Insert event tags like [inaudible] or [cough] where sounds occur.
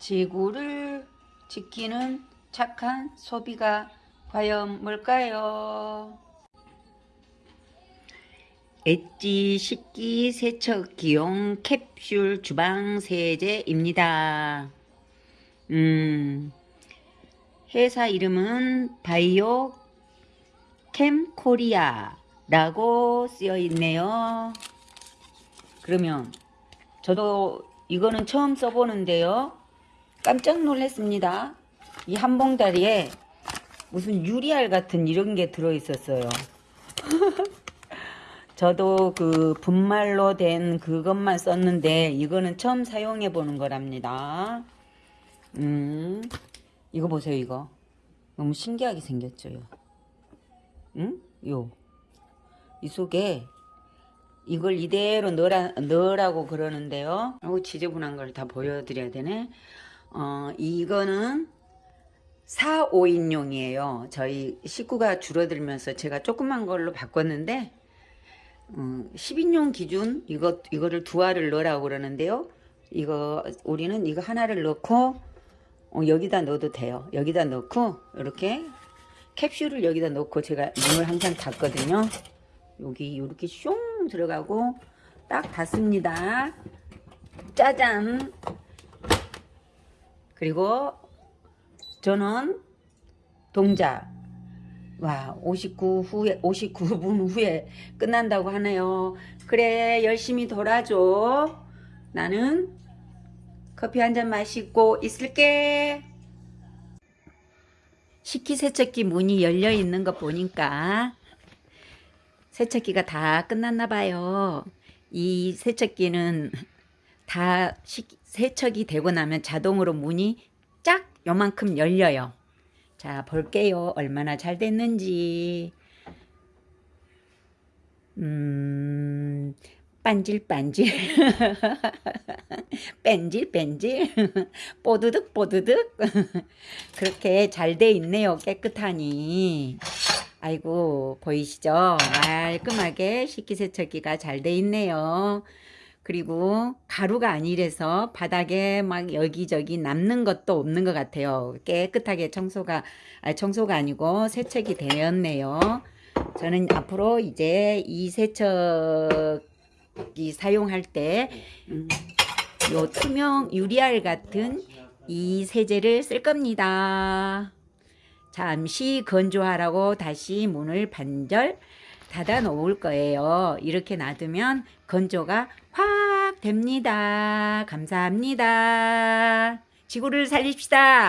지구를 지키는 착한 소비가 과연 뭘까요? 엣지 식기 세척기용 캡슐 주방 세제입니다. 음, 회사 이름은 바이오 캠 코리아라고 쓰여 있네요. 그러면 저도 이거는 처음 써보는데요. 깜짝 놀랐습니다. 이 한 봉다리에 무슨 유리알 같은 이런 게 들어있었어요. [laughs] 저도 그 분말로 된 그것만 썼는데 이거는 처음 사용해 보는 거랍니다. 음, 이거 보세요, 이거. 너무 신기하게 생겼죠, 요. 응? 요. 이 속에 이걸 이대로 넣으라, 넣으라고 그러는데요. 어 지저분한 걸 다 보여드려야 되네. 어, 이거는 4, 5인용이에요. 저희 식구가 줄어들면서 제가 조그만 걸로 바꿨는데, 어, 10인용 기준, 이거, 이거를 두 알을 넣으라고 그러는데요. 이거, 우리는 이거 하나를 넣고, 어, 여기다 넣어도 돼요. 여기다 넣고, 이렇게 캡슐을 여기다 넣고 제가 문을 항상 닫거든요. 여기 이렇게 숑 들어가고 딱 닫습니다. 짜잔! 그리고 저는 동작 와 59 후에 59분 후에 끝난다고 하네요. 그래 열심히 돌아줘. 나는 커피 한 잔 마시고 있을게. 식기세척기 문이 열려 있는 거 보니까 세척기가 다 끝났나 봐요. 이 세척기는 다 세척이 되고 나면 자동으로 문이 쫙 요만큼 열려요. 자 볼게요. 얼마나 잘 됐는지. 음 반질반질 [laughs] 뺀질뺀질 [laughs] 뽀드득 뽀드득 [laughs] 그렇게 잘 돼 있네요. 깨끗하니. 아이고 보이시죠? 말끔하게 식기세척기가 잘 돼 있네요. 그리고 가루가 아니라서 바닥에 막 여기저기 남는 것도 없는 것 같아요. 깨끗하게 청소가 아 청소가 아니고 세척이 되었네요. 저는 앞으로 이제 이 세척기 사용할 때요 음, 투명 유리알 같은 이 세제를 쓸 겁니다. 잠시 건조하라고 다시 문을 반절 닫아 놓을 거예요. 이렇게 놔두면 건조가 확 됩니다. 감사합니다. 지구를 살립시다.